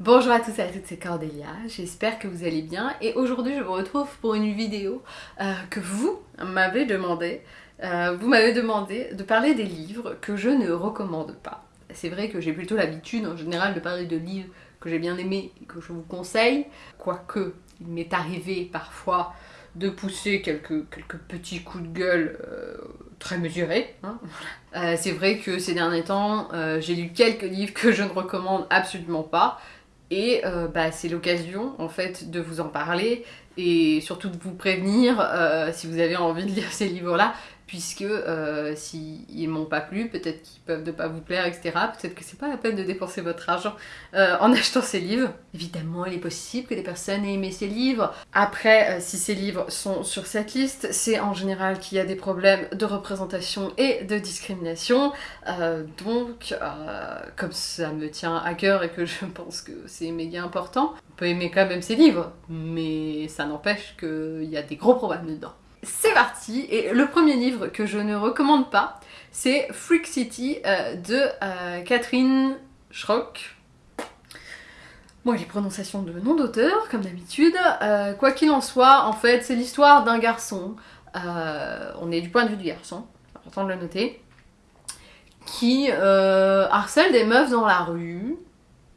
Bonjour à tous et à toutes, c'est Cordélia, j'espère que vous allez bien et aujourd'hui je vous retrouve pour une vidéo euh, que vous m'avez demandé. Euh, vous m'avez demandé de parler des livres que je ne recommande pas. C'est vrai que j'ai plutôt l'habitude en général de parler de livres que j'ai bien aimés et que je vous conseille, quoique il m'est arrivé parfois de pousser quelques, petits coups de gueule euh, très mesurés. Hein. c'est vrai que ces derniers temps, j'ai lu quelques livres que je ne recommande absolument pas et euh, bah, c'est l'occasion en fait de vous en parler et surtout de vous prévenir euh, si vous avez envie de lire ces livres-là puisque euh, s'ils m'ont pas plu, peut-être qu'ils peuvent ne pas vous plaire, etc. Peut-être que c'est pas la peine de dépenser votre argent euh, en achetant ces livres. Évidemment, il est possible que des personnes aient aimé ces livres. Après, euh, si ces livres sont sur cette liste, c'est en général qu'il y a des problèmes de représentation et de discrimination. donc, comme ça me tient à cœur et que je pense que c'est méga important, on peut aimer quand même ces livres, mais ça n'empêche qu'il y a des gros problèmes dedans. C'est parti Et le premier livre que je ne recommande pas, c'est Freak City euh, de euh, Catherine Schrock. Bon, les prononciations de nom d'auteur, comme d'habitude. Euh, quoi qu'il en soit, en fait, c'est l'histoire d'un garçon. on est du point de vue du garçon, important de le noter. Qui harcèle des meufs dans la rue.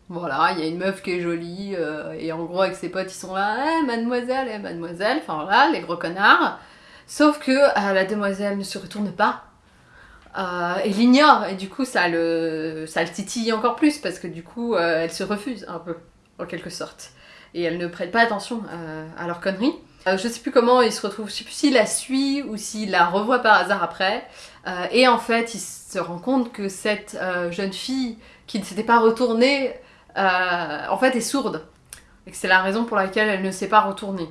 Voilà, il y a une meuf qui est jolie, et en gros avec ses potes ils sont là, eh mademoiselle, eh mademoiselle, enfin voilà, les gros connards. Sauf que euh, la demoiselle ne se retourne pas euh, et l'ignore, et du coup ça le, ça le titille encore plus, parce que du coup euh, elle se refuse un peu, en quelque sorte. Et elle ne prête pas attention à leur connerie. je sais plus comment il se retrouve, je sais plus s'il la suit ou s'il la revoit par hasard après. et en fait, il se rend compte que cette jeune fille qui ne s'était pas retournée, en fait est sourde. Et que c'est la raison pour laquelle elle ne s'est pas retournée.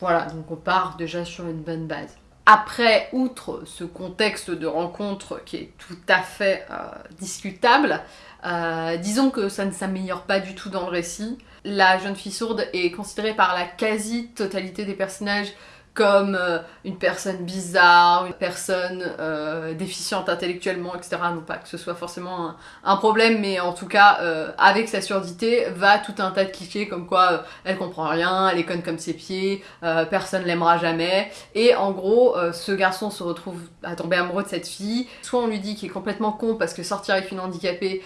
Voilà, donc on part déjà sur une bonne base. Après, outre ce contexte de rencontre qui est tout à fait euh, discutable, euh, disons que ça ne s'améliore pas du tout dans le récit. La jeune fille sourde est considérée par la quasi-totalité des personnages comme euh, une personne bizarre, une personne euh, déficiente intellectuellement, etc. Non pas que ce soit forcément un, problème, mais en tout cas, euh, avec sa surdité, va tout un tas de clichés comme quoi elle comprend rien, elle est conne comme ses pieds, personne l'aimera jamais. Et en gros, ce garçon se retrouve à tomber amoureux de cette fille. Soit on lui dit qu'il est complètement con parce que sortir avec une handicapée,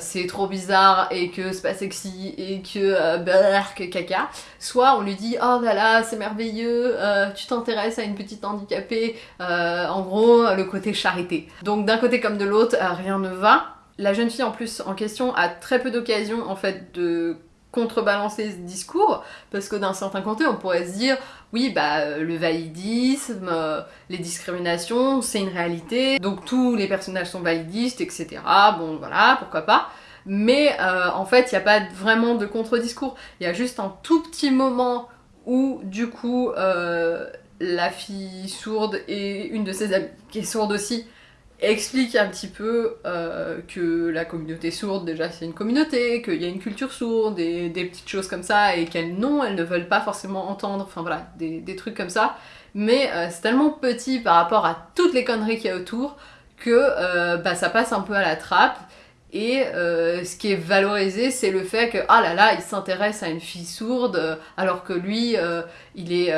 c'est trop bizarre et que c'est pas sexy et que bah, que caca. Soit on lui dit oh là là, c'est merveilleux, euh, tu t'intéresses à une petite handicapée, euh, en gros le côté charité. Donc d'un côté comme de l'autre, euh, rien ne va. La jeune fille en plus en question a très peu d'occasions en fait de contrebalancer ce discours, parce que d'un certain côté on pourrait se dire oui bah le validisme, les discriminations c'est une réalité, donc tous les personnages sont validistes, etc. Bon voilà, pourquoi pas. Mais en fait il n'y a pas vraiment de contre-discours, il y a juste un tout petit moment où du coup euh, la fille sourde et une de ses amies qui est sourde aussi explique un petit peu euh, que la communauté sourde déjà c'est une communauté, qu'il y a une culture sourde et des petites choses comme ça et qu'elles non, elles ne veulent pas forcément entendre, enfin voilà, des, trucs comme ça. Mais euh, c'est tellement petit par rapport à toutes les conneries qu'il y a autour que bah, ça passe un peu à la trappe et euh, ce qui est valorisé, c'est le fait que, ah là là, il s'intéresse à une fille sourde, euh, alors que lui, euh, il est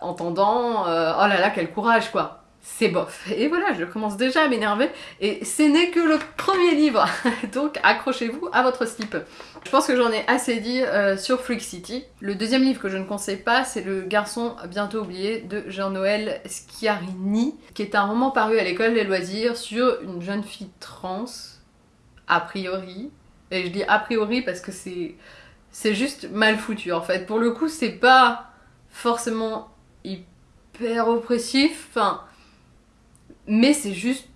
entendant, oh là là, quel courage, quoi. C'est bof. Et voilà, je commence déjà à m'énerver, et ce n'est que le premier livre, donc accrochez-vous à votre slip. Je pense que j'en ai assez dit sur Freak City. Le deuxième livre que je ne conseille pas, c'est Le garçon bientôt oublié de Jean-Noël Schiarini, qui est un roman paru à l'école des loisirs sur une jeune fille trans, a priori. Et je dis a priori parce que c'est c'est juste mal foutu en fait. Pour le coup, c'est pas forcément hyper oppressif, enfin, mais c'est juste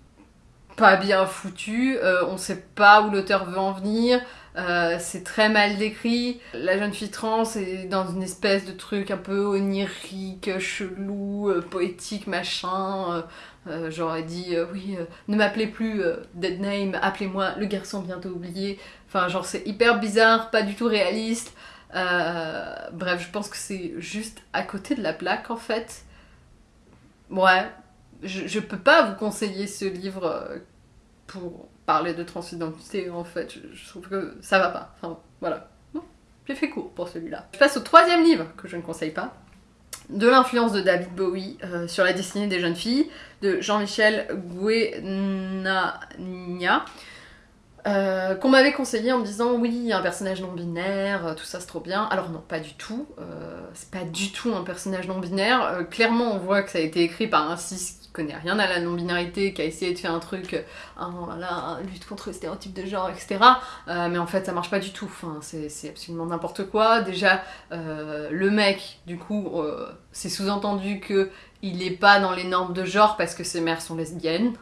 pas bien foutu. Euh, on sait pas où l'auteur veut en venir. Euh, c'est très mal décrit. La jeune fille trans est dans une espèce de truc un peu onirique, chelou, euh, poétique, machin. Euh, j'aurais dit oui, ne m'appelez plus Dead Name, appelez-moi le garçon bientôt oublié. Enfin, genre c'est hyper bizarre, pas du tout réaliste. bref, je pense que c'est juste à côté de la plaque en fait. Ouais, je, je peux pas vous conseiller ce livre pour parler de transidentité en fait, je, trouve que ça va pas. Enfin voilà. j'ai fait court pour celui-là. Je passe au troisième livre que je ne conseille pas, de l'influence de David Bowie euh, sur la destinée des jeunes filles, de Jean-Michel Guénania. Euh, qu'on m'avait conseillé en me disant oui, un personnage non binaire, euh, tout ça c'est trop bien. Alors non, pas du tout. c'est pas du tout un personnage non binaire. clairement, on voit que ça a été écrit par un cis connaît rien à la non-binarité, qui a essayé de faire un truc, euh, voilà, lutte contre le stéréotype de genre, etc. Euh, mais en fait, ça marche pas du tout. C'est absolument n'importe quoi. Déjà, euh, le mec, du coup, c'est sous-entendu que il est pas dans les normes de genre parce que ses mères sont lesbiennes.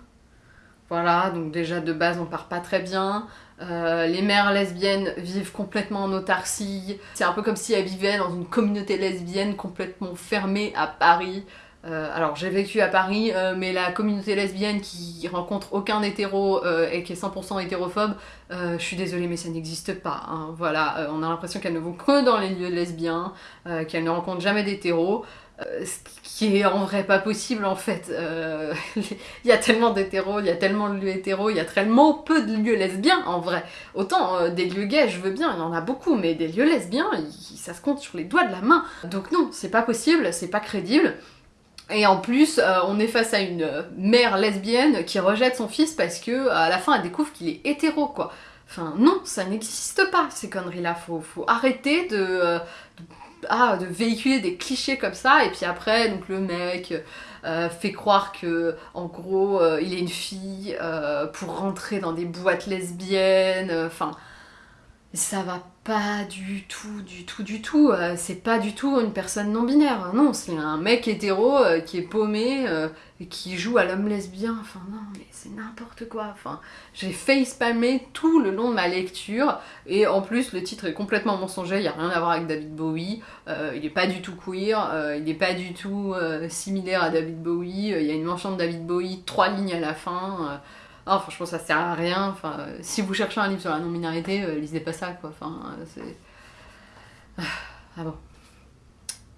Voilà, donc déjà de base on part pas très bien. les mères lesbiennes vivent complètement en autarcie. C'est un peu comme si elles vivaient dans une communauté lesbienne complètement fermée à Paris. Euh, alors j'ai vécu à Paris, euh, mais la communauté lesbienne qui rencontre aucun hétéro euh, et qui est 100% hétérophobe, je suis désolée mais ça n'existe pas. Hein. Voilà, on a l'impression qu'elles ne vont que dans les lieux lesbiens, qu'elles ne rencontrent jamais d'hétéros. ce qui est en vrai pas possible en fait. Il y a tellement d'hétéros, il y a tellement de lieux hétéros, il y a tellement peu de lieux lesbiens en vrai. Autant des lieux gays, je veux bien, il y en a beaucoup, mais des lieux lesbiens, ça se compte sur les doigts de la main. Donc non, c'est pas possible, c'est pas crédible. Et en plus, euh, on est face à une mère lesbienne qui rejette son fils parce que à la fin elle découvre qu'il est hétéro quoi. Enfin non, ça n'existe pas ces conneries là, faut, faut arrêter de, euh, ah, véhiculer des clichés comme ça et puis après donc le mec euh, fait croire que en gros il est une fille pour rentrer dans des boîtes lesbiennes, enfin ça va pas du tout, du tout, du tout. Euh, c'est pas du tout une personne non binaire. Non, c'est un mec hétéro euh, qui est paumé euh, et qui joue à l'homme lesbien. Enfin non, mais c'est n'importe quoi. J'ai fait spammer tout le long de ma lecture et en plus le titre est complètement mensonger. Il y a rien à voir avec David Bowie. il est pas du tout queer. il est pas du tout similaire à David Bowie. Il y a une mention de David Bowie, trois lignes à la fin. Oh, franchement, ça sert à rien. Enfin, si vous cherchez un livre sur la non-binarité, euh, lisez pas ça, quoi. Enfin, euh, c'est... Ah bon.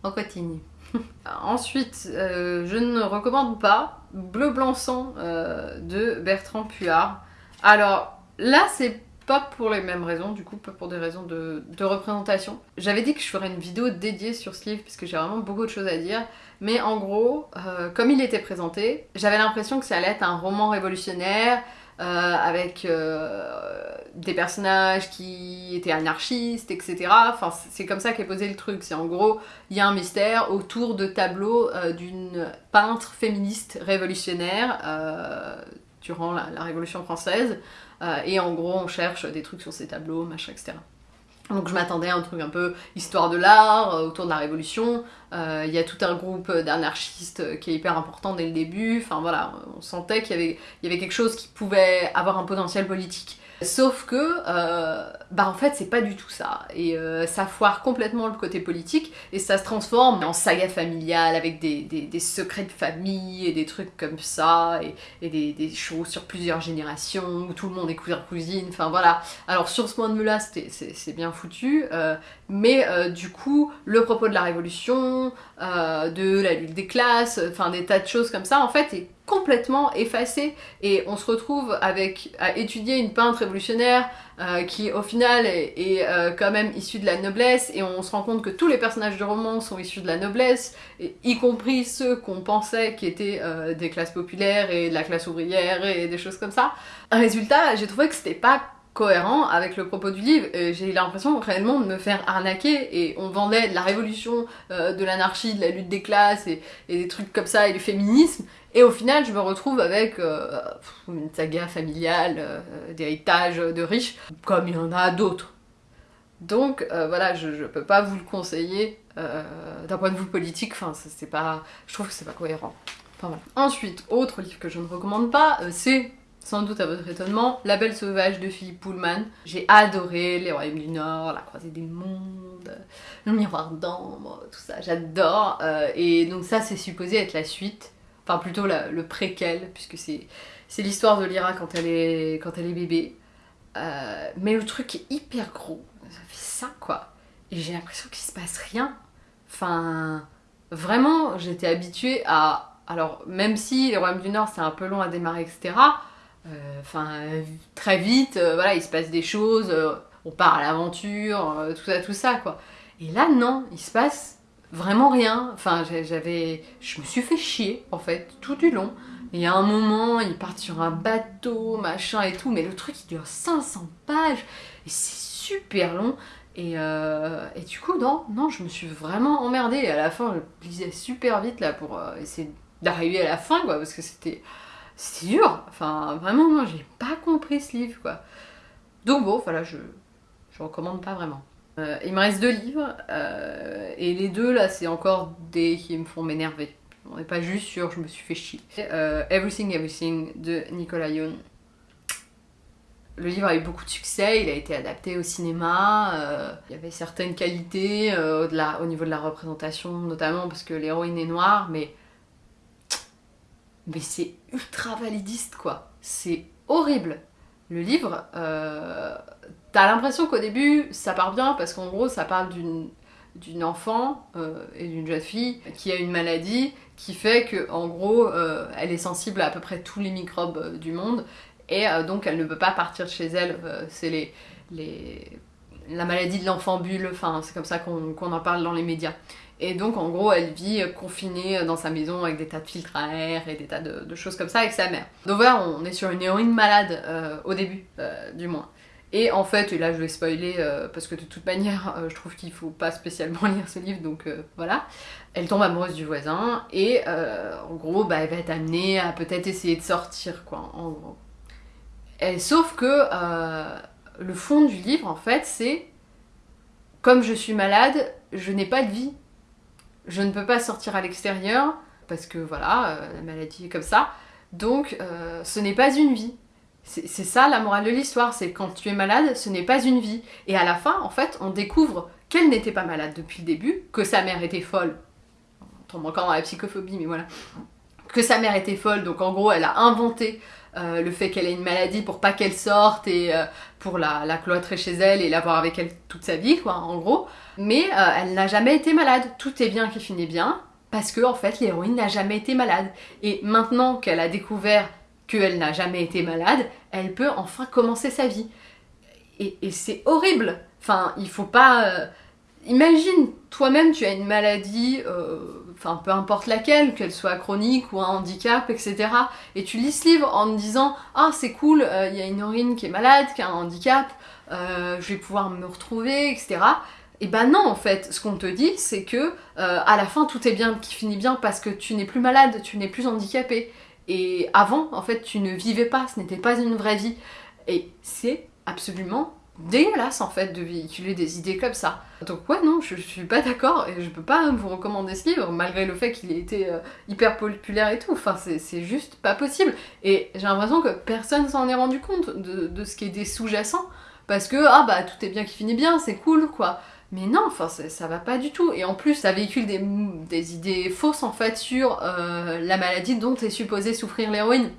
On continue. Ensuite, euh, je ne recommande pas Bleu Blanc Sang de Bertrand Puard. Alors, là, c'est pas pour les mêmes raisons, du coup, pas pour des raisons de, représentation. J'avais dit que je ferais une vidéo dédiée sur ce livre, parce que j'ai vraiment beaucoup de choses à dire. Mais en gros, euh, comme il était présenté, j'avais l'impression que ça allait être un roman révolutionnaire, euh, avec euh, des personnages qui étaient anarchistes, etc. Enfin, c'est comme ça qu'est posé le truc. C'est en gros, il y a un mystère autour de tableaux d'une peintre féministe révolutionnaire durant la Révolution française. Euh, et en gros, on cherche des trucs sur ces tableaux, machin, etc. Donc je m'attendais à un truc un peu histoire de l'art, euh, autour de la révolution. Euh, il y a tout un groupe d'anarchistes qui est hyper important dès le début. Enfin voilà, on sentait qu'il y y avait quelque chose qui pouvait avoir un potentiel politique. Sauf que, euh, bah en fait c'est pas du tout ça, et euh, ça foire complètement le côté politique, et ça se transforme en saga familiale avec des, des, secrets de famille et des trucs comme ça, et, et des, des, choses sur plusieurs générations, où tout le monde est cousin-cousine, enfin voilà. Alors sur ce point de vue-là c'est bien foutu, euh, mais du coup le propos de la révolution, de la lutte des classes, enfin des tas de choses comme ça en fait est complètement effacé et on se retrouve avec à étudier une peintre révolutionnaire euh, qui au final est, euh, quand même issue de la noblesse et on se rend compte que tous les personnages du roman sont issus de la noblesse y compris ceux qu'on pensait qui étaient euh, des classes populaires et de la classe ouvrière et des choses comme ça. Résultat, j'ai trouvé que c'était pas cohérent avec le propos du livre. J'ai l'impression réellement de me faire arnaquer et on vendait de la révolution, de l'anarchie, de la lutte des classes et, des trucs comme ça et du féminisme et au final, je me retrouve avec euh, une saga familiale, euh, d'héritage de riches, comme il y en a d'autres. Donc euh, voilà, je, ne peux pas vous le conseiller d'un point de vue politique, enfin c'est pas. Je trouve que c'est pas cohérent. Ensuite, autre livre que je ne recommande pas, c'est sans doute à votre étonnement, La Belle Sauvage de Philippe Pullman. J'ai adoré Les Royaumes du Nord, La Croisée des Mondes, Le Miroir d'Ambre, tout ça, j'adore. et donc ça c'est supposé être la suite enfin plutôt le préquel, puisque c'est l'histoire de Lyra quand elle est, bébé. Euh, mais le truc est hyper gros, ça fait ça quoi. Et j'ai l'impression qu'il se passe rien. Enfin, vraiment, j'étais habituée à... Alors, même si les Royaumes du Nord c'est un peu long à démarrer, etc., euh, enfin, très vite, euh, voilà, il se passe des choses on part à l'aventure, tout ça, tout ça, quoi. Et là, non, il se passe vraiment rien. Enfin, j'avais, je me suis fait chier, en fait, tout du long. Il y a un moment, ils partent sur un bateau, machin et tout, mais le truc, il dure 500 pages, et c'est super long. Euh, et, du coup, non, non, je me suis vraiment emmerdée. Et à la fin, je lisais super vite là pour euh, essayer d'arriver à la fin, quoi, parce que c'était c'était dur. Enfin, vraiment, moi, j'ai pas compris ce livre, quoi. Donc bon, voilà, je je recommande pas vraiment. Euh, il me reste deux livres, et les deux là, c'est encore des qui me font m'énerver. On n'est pas juste sur je me suis fait chier. Everything Everything de Nicolas Yoon. Le livre a eu beaucoup de succès, il a été adapté au cinéma, euh, il y avait certaines qualités euh, au, au, niveau de la représentation, notamment parce que l'héroïne est noire, mais, mais c'est ultra validiste quoi, c'est horrible. Le livre, euh, t'as l'impression qu'au début ça part bien parce qu'en gros ça parle d'une enfant et d'une jeune fille qui a une maladie qui fait que en gros elle est sensible à à peu près tous les microbes du monde et euh, donc elle ne peut pas partir de chez elle, euh, c'est les, les, la maladie de l'enfant bulle, enfin c'est comme ça qu'on en parle dans les médias. Et donc en gros elle vit confinée dans sa maison avec des tas de filtres à air et des tas de, choses comme ça avec sa mère. Donc voilà, on est sur une héroïne malade euh, au début, du moins. Et en fait, et là je vais spoiler parce que de toute manière je trouve qu'il faut pas spécialement lire ce livre donc voilà. Elle tombe amoureuse du voisin et en gros bah, elle va être amenée à peut-être essayer de sortir quoi en gros. Sauf que euh, le fond du livre, en fait, c'est comme je suis malade, je n'ai pas de vie. Je ne peux pas sortir à l'extérieur parce que voilà, euh, la maladie est comme ça. Donc, euh, ce n'est pas une vie. C'est ça la morale de l'histoire, c'est quand tu es malade, ce n'est pas une vie. Et à la fin, en fait, on découvre qu'elle n'était pas malade depuis le début, que sa mère était folle. On tombe encore dans la psychophobie, mais voilà. Que sa mère était folle, donc en gros, elle a inventé euh, le fait qu'elle ait une maladie pour pas qu'elle sorte et euh, pour la, cloîtrer chez elle et l'avoir avec elle toute sa vie, quoi, en gros. Mais euh, elle n'a jamais été malade. Tout est bien qui finit bien, parce que en fait l'héroïne n'a jamais été malade. Et maintenant qu'elle a découvert qu'elle n'a jamais été malade, elle peut enfin commencer sa vie. Et, c'est horrible. Enfin, il faut pas imagine, toi-même tu as une maladie, euh, peu importe laquelle, qu'elle soit chronique ou un handicap, etc. Et tu lis ce livre en te disant « Ah c'est cool, euh, il y a une urine qui est malade, qui a un handicap, euh, je vais pouvoir me retrouver, etc. » Et ben non en fait, ce qu'on te dit c'est que à la fin tout est bien, qui finit bien parce que tu n'es plus malade, tu n'es plus handicapé. Et avant en fait tu ne vivais pas, ce n'était pas une vraie vie. Et c'est absolument dégueulasse en fait de véhiculer des idées comme ça. Donc ouais non, je, suis pas d'accord et je peux pas vous recommander ce livre malgré le fait qu'il ait été euh, hyper populaire et tout. Enfin c'est juste pas possible. Et j'ai l'impression que personne s'en est rendu compte de, ce qui est des sous-jacents parce que ah bah tout est bien qui finit bien, c'est cool quoi. Mais non, enfin ça va pas du tout. Et en plus ça véhicule des, idées fausses en fait sur euh, la maladie dont est supposée souffrir l'héroïne.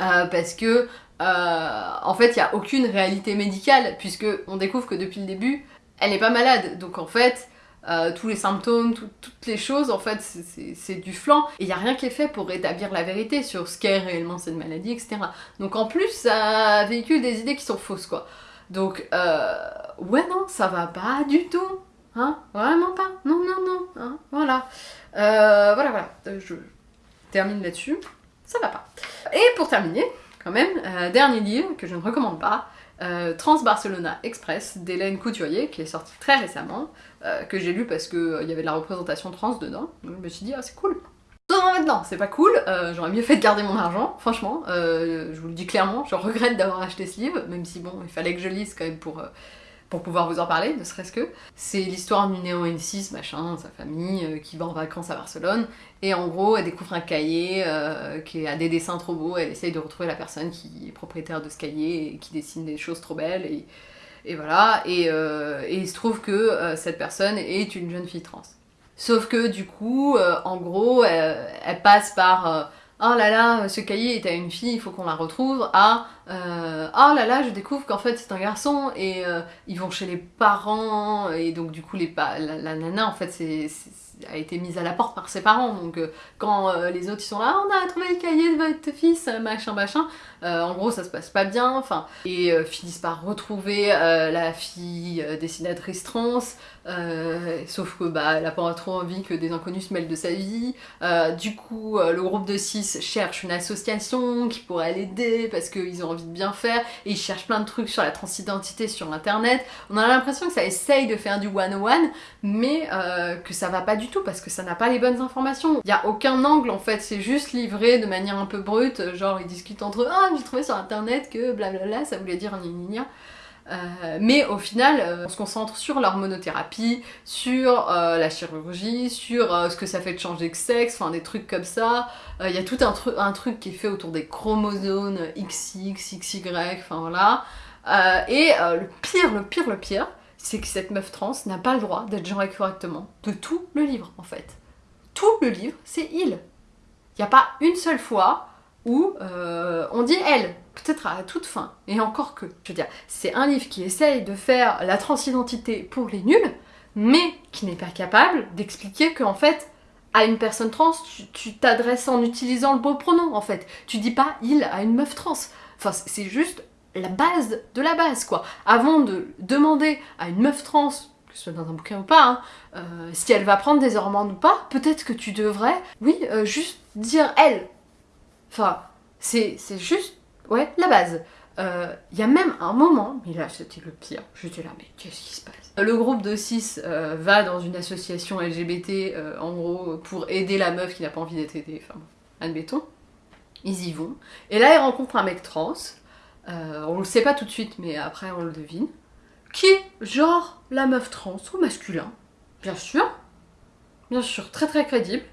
Euh, parce que euh, en fait, il n'y a aucune réalité médicale, puisque on découvre que depuis le début, elle n'est pas malade. Donc en fait, tous les symptômes, toutes les choses, en fait, c'est du flanc. Et il n'y a rien qui est fait pour rétablir la vérité sur ce qu'est réellement cette maladie, etc. Donc en plus, ça véhicule des idées qui sont fausses, quoi. Donc, euh, ouais, non, ça va pas du tout. Hein Vraiment pas. Non, non, non. Hein voilà. voilà, voilà. Je termine là-dessus. Ça va pas. Et pour terminer, quand même. Euh, dernier livre que je ne recommande pas, euh, Trans Barcelona Express d'Hélène Couturier, qui est sorti très récemment, euh, que j'ai lu parce qu'il y avait de la représentation trans dedans. Donc je me suis dit, ah c'est cool. C'est pas cool, j'aurais mieux fait de garder mon argent, franchement, je vous le dis clairement, je regrette d'avoir acheté ce livre, même si bon, il fallait que je lise quand même pour pour pouvoir vous en parler, ne serait-ce que. C'est l'histoire d'une héroïne 6, machin, sa famille, euh, qui va en vacances à Barcelone, et en gros, elle découvre un cahier euh, qui a des dessins trop beaux, elle essaye de retrouver la personne qui est propriétaire de ce cahier et qui dessine des choses trop belles, et, voilà, et, euh, et, il se trouve que cette personne est une jeune fille trans. Sauf que du coup, en gros, elle passe par oh là là, ce cahier est à une fille, il faut qu'on la retrouve, à euh, oh là là, je découvre qu'en fait c'est un garçon et euh, ils vont chez les parents et donc du coup les la, nana en fait c'est a été mise à la porte par ses parents. Donc euh, quand les autres ils sont là on a trouvé le cahier de votre fils machin machin en gros ça se passe pas bien, enfin, et finissent par retrouver la fille dessinatrice trans, sauf que bah elle a pas trop envie que des inconnus se mêlent de sa vie. du coup, le groupe de 6 cherche une association qui pourrait l'aider parce qu'ils ont envie de bien faire, et ils cherchent plein de trucs sur la transidentité sur internet. On a l'impression que ça essaye de faire du one-one, mais que ça va pas du tout parce que ça n'a pas les bonnes informations. Il y a aucun angle en fait, c'est juste livré de manière un peu brute, genre ils discutent entre eux, ah j'ai trouvé sur internet que blablabla, ça voulait dire gna euh, mais au final, euh, on se concentre sur l'hormonothérapie, sur euh, la chirurgie, sur ce que ça fait de changer de sexe, enfin des trucs comme ça. Il y a tout un, un, truc qui est fait autour des chromosomes XX, XY, enfin voilà. et le pire, le pire, le pire, c'est que cette meuf trans n'a pas le droit d'être genrée correctement de tout le livre en fait. Tout le livre, c'est il. Il n'y a pas une seule fois euh, on dit elle, peut-être à toute fin, et encore que. Je veux dire, c'est un livre qui essaye de faire la transidentité pour les nuls, mais qui n'est pas capable d'expliquer qu'en fait, à une personne trans, tu t'adresses en utilisant le beau pronom, en fait. Tu dis pas il à une meuf trans. Enfin, c'est juste la base de la base, quoi. Avant de demander à une meuf trans que ce soit dans un bouquin ou pas, hein, euh, si elle va prendre des hormones ou pas, peut-être que tu devrais, oui, euh, juste dire elle. Enfin, c'est juste, ouais, la base. Il euh, y a même un moment, mais là c'était le pire, j'étais là, mais qu'est-ce qui se passe? Le groupe de 6 va dans une association LGBT, en gros, pour aider la meuf qui n'a pas envie d'être aidée, enfin, admettons. Ils y vont. Et là, ils rencontrent un mec trans. on le sait pas tout de suite, mais après on le devine qui est genre la meuf trans ou masculin, bien sûr, bien sûr, très très crédible,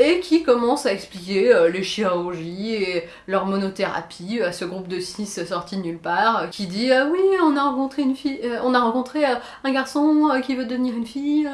et qui commence à expliquer euh, les chirurgies et l'hormonothérapie à ce groupe de six sorti de nulle part, qui dit ah oui on a rencontré une fille, euh, on a rencontré euh, un garçon qui veut devenir une fille,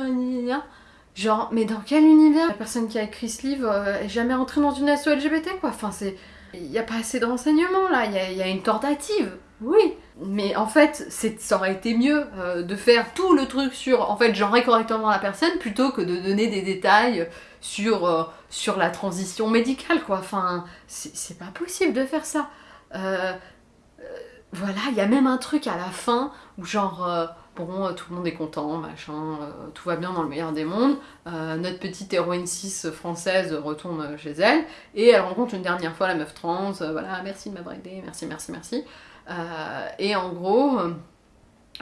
genre mais dans quel univers? La personne qui a écrit ce livre est jamais rentrée dans une asso LGBT quoi, enfin c'est... Il n'y a pas assez de renseignements là, il y, a une tentative, oui, mais en fait, ça aurait été mieux euh, de faire tout le truc sur, en fait, genrer correctement la personne plutôt que de donner des détails sur, euh, sur la transition médicale, quoi. Enfin, c'est pas possible de faire ça. Euh, voilà, il y a même un truc à la fin où genre, bon, tout le monde est content, machin, tout va bien dans le meilleur des mondes. notre petite héroïne 6 française retourne chez elle et elle rencontre une dernière fois la meuf trans, voilà, merci de aidé, merci, merci, merci. Euh, et en gros,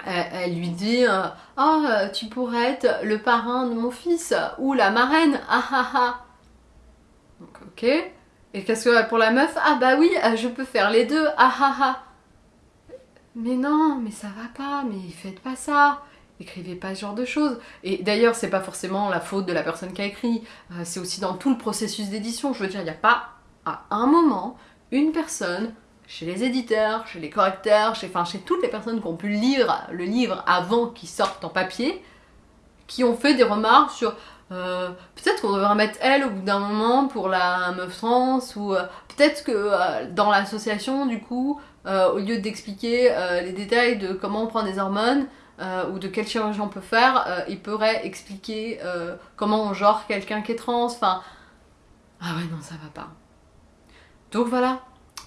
elle, lui dit euh, Oh, tu pourrais être le parrain de mon fils ou la marraine, ah ah ah. Donc, ok. Et qu'est-ce que pour la meuf? Ah bah oui, euh, je peux faire les deux, ah ah ah. Mais non, mais ça va pas, mais faites pas ça. Écrivez pas ce genre de choses. Et d'ailleurs, c'est pas forcément la faute de la personne qui a écrit, c'est aussi dans tout le processus d'édition. Je veux dire, il n'y a pas à un moment une personne chez les éditeurs, chez les correcteurs, chez, enfin, chez toutes les personnes qui ont pu lire le livre avant qu'il sorte en papier, qui ont fait des remarques sur euh, peut-être qu'on devrait mettre elle au bout d'un moment pour la meuf trans, ou euh, peut-être que euh, dans l'association, du coup, au lieu d'expliquer les détails de comment on prend des hormones, ou de quelle chirurgie on peut faire, il pourrait expliquer comment on genre quelqu'un qui est trans, enfin... Ah ouais, non, ça va pas. Donc voilà,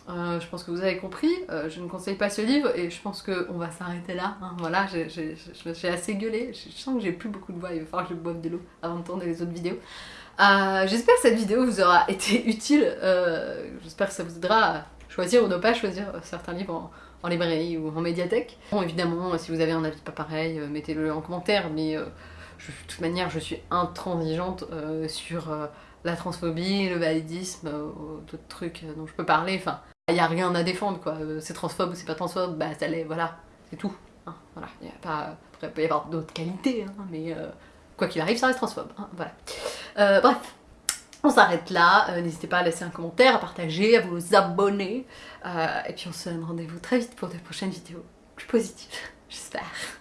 euh, je pense que vous avez compris, euh, je ne conseille pas ce livre et je pense qu'on va s'arrêter là. Hein. Voilà, j'ai assez gueulé, je sens que j'ai plus beaucoup de voix, il va falloir que je boive de l'eau avant de tourner les autres vidéos. Euh, j'espère que cette vidéo vous aura été utile, j'espère que ça vous aidera choisir ou ne pas choisir certains livres en, librairie ou en médiathèque. Bon, évidemment, si vous avez un avis pas pareil, mettez-le en commentaire, mais de toute manière, je suis intransigeante sur la transphobie, le validisme, d'autres trucs dont je peux parler, enfin... Il n'y a rien à défendre, quoi. Euh, c'est transphobe ou c'est pas transphobe, bah ça l'est, voilà, c'est tout. Hein, voilà, il pas... Peut y avoir d'autres qualités, hein, mais euh, quoi qu'il arrive, ça reste transphobe. Hein, voilà. Euh, bref, on s'arrête là. N'hésitez pas à laisser un commentaire, à partager, à vous abonner. et puis on se donne rendez-vous très vite pour de prochaines vidéos plus positives, j'espère.